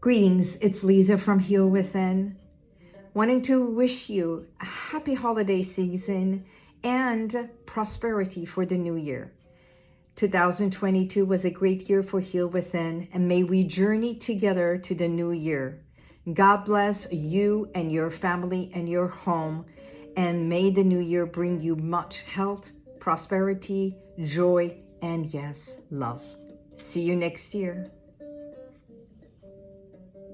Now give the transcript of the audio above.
Greetings, it's Lisa from Heal Within. Wanting to wish you a happy holiday season and prosperity for the new year. 2022 was a great year for Heal Within, and may we journey together to the new year. God bless you and your family and your home, and may the new year bring you much health, prosperity, joy, and yes, love. See you next year.